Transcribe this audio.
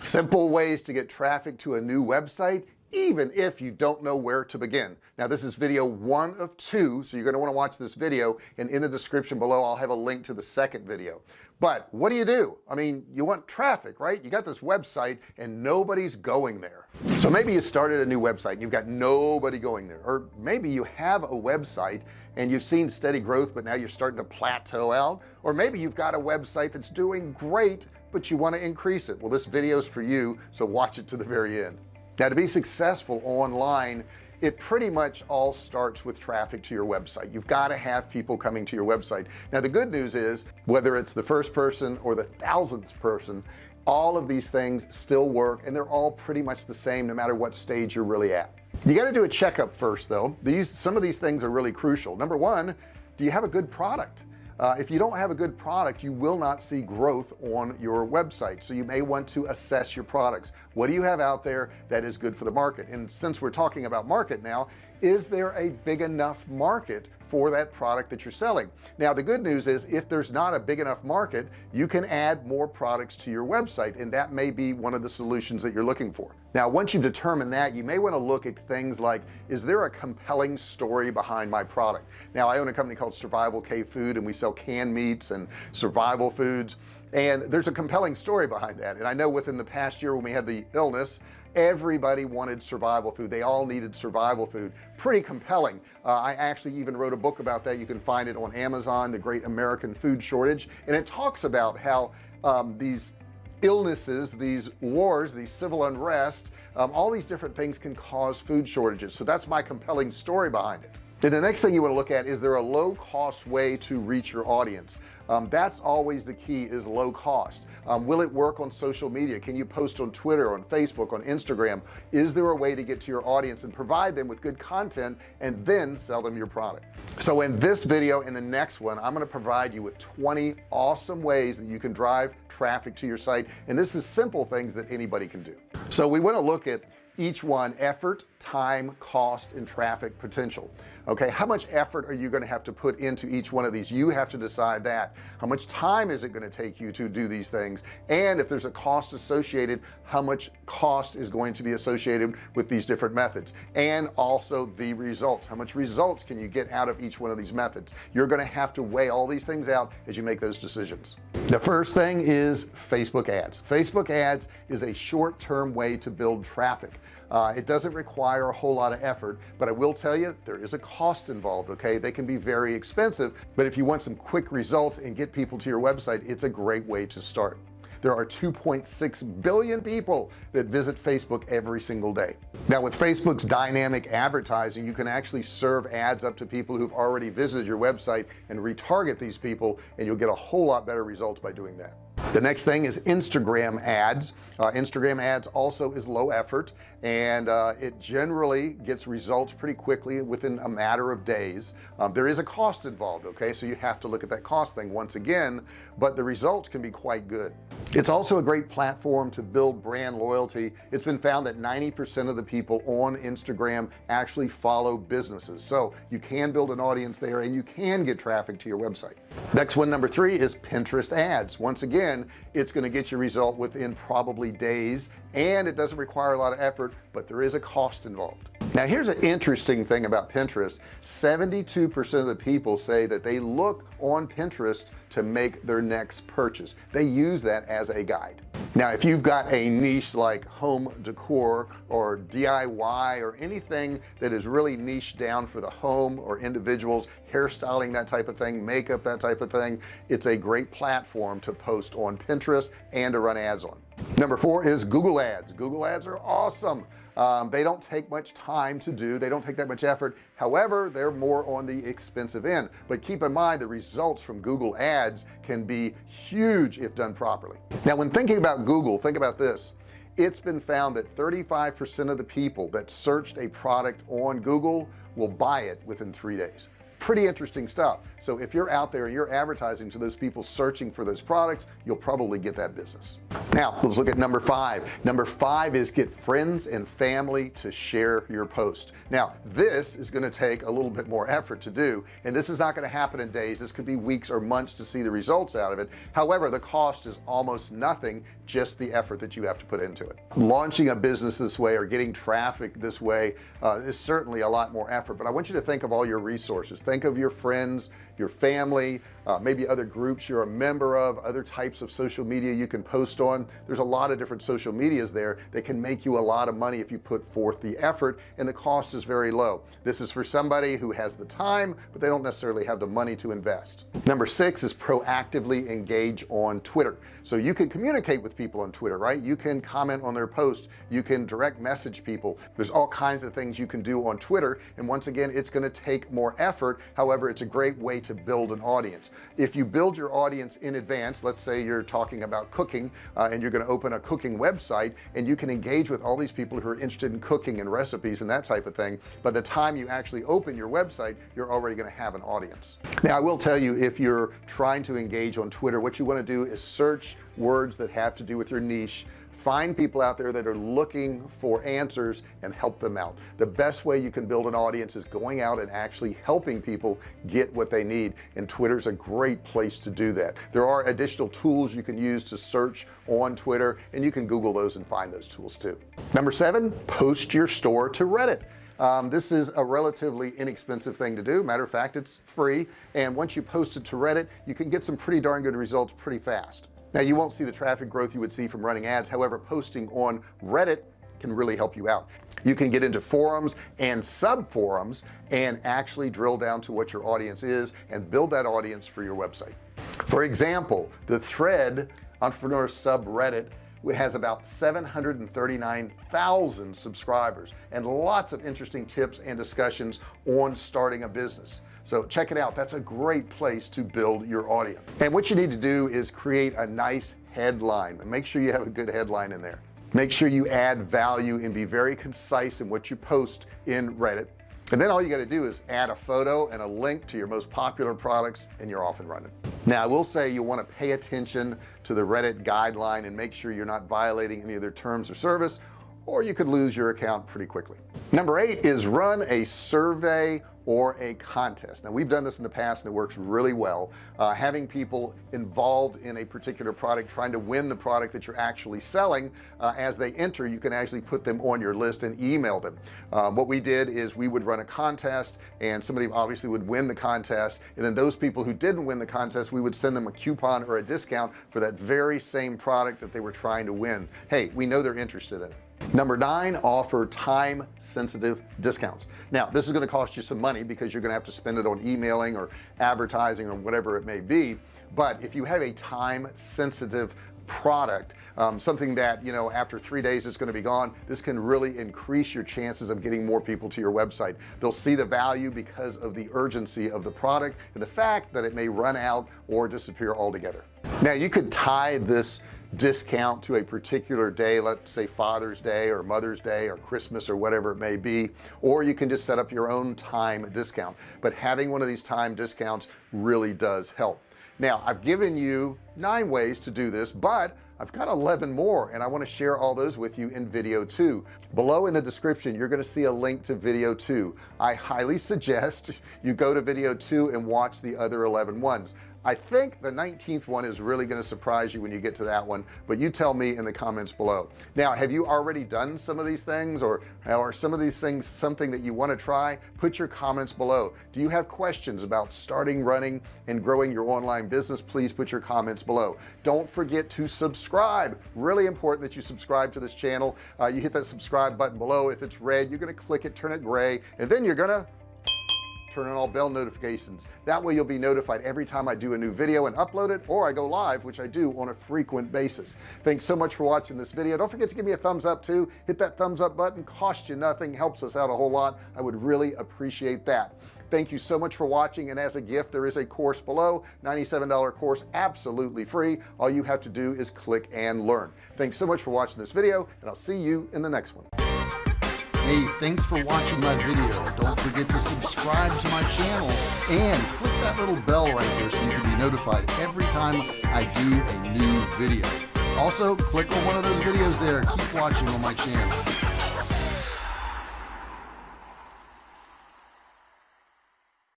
simple ways to get traffic to a new website even if you don't know where to begin. Now this is video one of two so you're going to want to watch this video and in the description below I'll have a link to the second video. But what do you do? I mean you want traffic right? You got this website and nobody's going there. So maybe you started a new website and you've got nobody going there. Or maybe you have a website and you've seen steady growth but now you're starting to plateau out. Or maybe you've got a website that's doing great but you want to increase it. Well this video is for you so watch it to the very end. Now to be successful online it pretty much all starts with traffic to your website. You've got to have people coming to your website. Now the good news is whether it's the first person or the thousandth person all of these things still work and they're all pretty much the same no matter what stage you're really at. You got to do a checkup first though. These some of these things are really crucial. Number one do you have a good product uh, if you don't have a good product you will not see growth on your website. So you may want to assess your products. What do you have out there that is good for the market? And since we're talking about market now is there a big enough market for that product that you're selling. Now the good news is if there's not a big enough market you can add more products to your website and that may be one of the solutions that you're looking for. Now once you've determined that you may want to look at things like is there a compelling story behind my product? Now I own a company called survival Cave food and we sell canned meats and survival foods and there's a compelling story behind that. And I know within the past year when we had the illness everybody wanted survival food. They all needed survival food. Pretty compelling. Uh, I actually even wrote a book about that. You can find it on Amazon the great American food shortage. And it talks about how um, these illnesses these wars these civil unrest um, all these different things can cause food shortages. So that's my compelling story behind it then the next thing you want to look at is there a low cost way to reach your audience? Um, that's always the key is low cost um, will it work on social media? Can you post on Twitter on Facebook on Instagram? Is there a way to get to your audience and provide them with good content and then sell them your product? So in this video in the next one I'm going to provide you with 20 awesome ways that you can drive traffic to your site and this is simple things that anybody can do. So we want to look at each one effort time cost and traffic potential. Okay how much effort are you going to have to put into each one of these? You have to decide that. How much time is it going to take you to do these things? And if there's a cost associated how much cost is going to be associated with these different methods? And also the results. How much results can you get out of each one of these methods? You're going to have to weigh all these things out as you make those decisions. The first thing is Facebook ads. Facebook ads is a short-term way to build traffic. Uh, it doesn't require a whole lot of effort but I will tell you there is a cost involved okay? They can be very expensive but if you want some quick results and get people to your website it's a great way to start. There are 2.6 billion people that visit Facebook every single day. Now with Facebook's dynamic advertising you can actually serve ads up to people who've already visited your website and retarget these people and you'll get a whole lot better results by doing that the next thing is Instagram ads. Uh, Instagram ads also is low effort and uh, it generally gets results pretty quickly within a matter of days. Um, there is a cost involved okay? So you have to look at that cost thing once again but the results can be quite good. It's also a great platform to build brand loyalty. It's been found that 90% of the people on Instagram actually follow businesses. So you can build an audience there and you can get traffic to your website. Next one number three is Pinterest ads. Once again it's going to get your result within probably days. And it doesn't require a lot of effort but there is a cost involved now here's an interesting thing about Pinterest. 72% of the people say that they look on Pinterest to make their next purchase. They use that as a guide. Now if you've got a niche like home decor or DIY or anything that is really niche down for the home or individuals hairstyling that type of thing makeup that type of thing it's a great platform to post on Pinterest and to run ads on. Number four is Google ads. Google ads are awesome um, they don't take much time to do. They don't take that much effort. However they're more on the expensive end. But keep in mind the results from Google ads can be huge if done properly. Now when thinking about Google think about this. It's been found that 35% of the people that searched a product on Google will buy it within three days. Pretty interesting stuff. So if you're out there and you're advertising to those people searching for those products you'll probably get that business now let's look at number five. Number five is get friends and family to share your post. Now this is going to take a little bit more effort to do and this is not going to happen in days. This could be weeks or months to see the results out of it. However the cost is almost nothing just the effort that you have to put into it. Launching a business this way or getting traffic this way uh, is certainly a lot more effort but I want you to think of all your resources. Think of your friends your family uh, maybe other groups you're a member of other types of social media you can post on. There's a lot of different social medias there that can make you a lot of money if you put forth the effort and the cost is very low. This is for somebody who has the time but they don't necessarily have the money to invest. Number six is proactively engage on Twitter. So you can communicate with people on Twitter right? You can comment on their post. You can direct message people. There's all kinds of things you can do on Twitter and once again it's going to take more effort. However it's a great way to build an audience. If you build your audience in advance let's say you're talking about cooking uh, and you're going to open a cooking website and you can engage with all these people who are interested in cooking and recipes and that type of thing by the time you actually open your website you're already going to have an audience. Now I will tell you if you're trying to engage on Twitter what you want to do is search words that have to do with your niche find people out there that are looking for answers and help them out. The best way you can build an audience is going out and actually helping people get what they need and Twitter's a great place to do that. There are additional tools you can use to search on Twitter and you can Google those and find those tools too. Number seven post your store to Reddit. Um, this is a relatively inexpensive thing to do. Matter of fact it's free and once you post it to Reddit you can get some pretty darn good results pretty fast now you won't see the traffic growth you would see from running ads. However posting on Reddit can really help you out. You can get into forums and sub forums and actually drill down to what your audience is and build that audience for your website. For example the thread entrepreneur subreddit has about 739,000 subscribers and lots of interesting tips and discussions on starting a business. So check it out. That's a great place to build your audience. And what you need to do is create a nice headline. And make sure you have a good headline in there. Make sure you add value and be very concise in what you post in Reddit. And then all you got to do is add a photo and a link to your most popular products and you're off and running now I will say you want to pay attention to the Reddit guideline and make sure you're not violating any of their terms or service or you could lose your account pretty quickly. Number eight is run a survey or a contest. Now we've done this in the past and it works really well uh, having people involved in a particular product trying to win the product that you're actually selling uh, as they enter you can actually put them on your list and email them. Um, what we did is we would run a contest and somebody obviously would win the contest and then those people who didn't win the contest we would send them a coupon or a discount for that very same product that they were trying to win. Hey we know they're interested in it number nine offer time sensitive discounts. Now this is going to cost you some money because you're going to have to spend it on emailing or advertising or whatever it may be. But if you have a time sensitive product um, something that you know after three days it's going to be gone this can really increase your chances of getting more people to your website. They'll see the value because of the urgency of the product and the fact that it may run out or disappear altogether. Now you could tie this discount to a particular day let's say Father's Day or Mother's Day or Christmas or whatever it may be or you can just set up your own time discount. But having one of these time discounts really does help. Now I've given you nine ways to do this but I've got 11 more and I want to share all those with you in video two. Below in the description you're going to see a link to video two. I highly suggest you go to video two and watch the other 11 ones I think the 19th one is really going to surprise you when you get to that one but you tell me in the comments below. Now have you already done some of these things or are some of these things something that you want to try? Put your comments below. Do you have questions about starting running and growing your online business? Please put your comments below. Don't forget to subscribe. Really important that you subscribe to this channel. Uh, you hit that subscribe button below. If it's red you're going to click it turn it gray and then you're gonna turn on all bell notifications. That way you'll be notified every time I do a new video and upload it or I go live which I do on a frequent basis. Thanks so much for watching this video. Don't forget to give me a thumbs up too. Hit that thumbs up button. Cost you nothing. Helps us out a whole lot. I would really appreciate that. Thank you so much for watching and as a gift there is a course below $97 course absolutely free. All you have to do is click and learn. Thanks so much for watching this video and I'll see you in the next one hey thanks for watching my video. Don't forget to subscribe to my channel and click that little bell right there so you can be notified every time I do a new video. Also click on one of those videos there. Keep watching on my channel